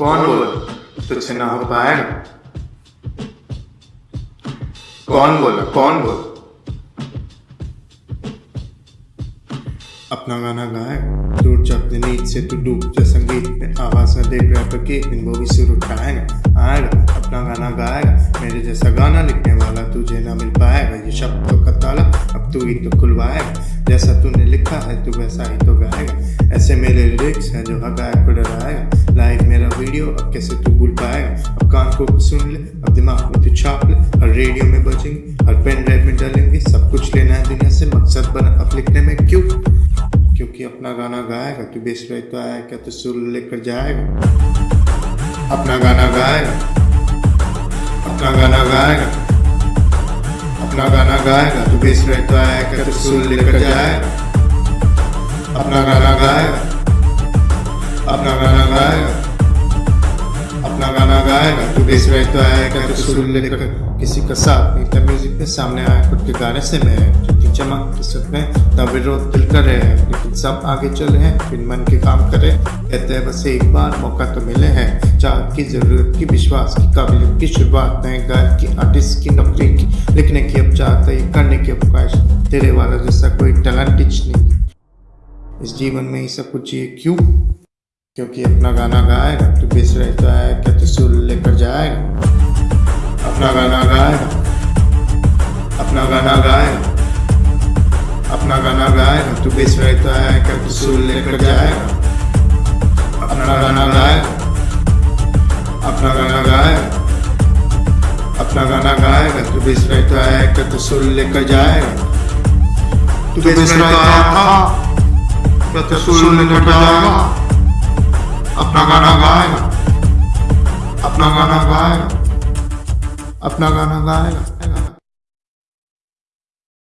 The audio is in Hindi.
कौन बोल? तुझसे ना हो पाएगा कौन बोला? कौन बोल? अपना गाना गाए, टूट जा अपनी नींद से तू डूब जा संगीत में आवाज़ में देख रैपर की दिन वो भी सुर उठाएगा आएगा अपना गाना गाएगा मेरे जैसा गाना लिखने वाला तुझे ना मिल पाएगा ये शब्दों का ताला अब तू ही तो खुलवाएगा जैसा तूने लिखा है, तू वैसा ही तो गाएगा ऐसे मेरे लिरिक्स हैं जो हर गायक को डराएगा वीडियो अब कैसे तू भूल पाएगा अब कान को सुन ले, अब दिमाग में तू छाप ले। हर रेडियो में बजेंगे, हर पेन ड्राइव में डालेंगे। सब कुछ लेना है दुनिया से, मकसद बना अब लिखने में क्यों? क्योंकि अपना गाना गाएगा, तू बेच रहे तो आया क्या तू सुर लेकर जाएगा? अपना गाना गाएगा, अपना गाना गाएगा, अपना गाना गाएगा, तू बेच रहे तो आया क्या तू सुर लेकर जाएगा? अपना गाना गाएगा, अपना गाना गाएगा। बेच रहे तो आया क्या तू सुर लेकर किसी का साथ था म्यूज़िक में सामने आया, खुद के गाने से मैं जितनी चमक के सपने तब विरोध दिल करे लेकिन सब आगे चले हैं, फिर मन के काम करे कहते हैं, बस एक बार मौका तो मिले हैं। चाहत की ज़रूरत की, विश्वास की, काबिलियत की शुरुआत नए गायक की आर्टिस्ट की, नौकरी की, लिखने की। अब चाहत है करने की अवकाश तेरे वाला जैसा कोई टैलेंट नहीं। इस जीवन में ही सब कुछ ये क्यों? क्योंकि अपना गाना गाएगा तू बेच रहे तो आया अपना गाना गाएगा अपना गाना गाएगा अपना गाना गाएगा तू बेच रहे तो आया क्या तू सुर लेकर जाए। अपना गाना गाएगा अपना गाना गाए। अपना गाना गाएगा तू बेच रहे तो आया क्या तू सुर लेकर जाएगा तू बेच रहे तो आया था क्या तू सुर लेकर जाएगा अपना गाना गाएगा अपना गाना गाएगा अपना गाना गाएगा।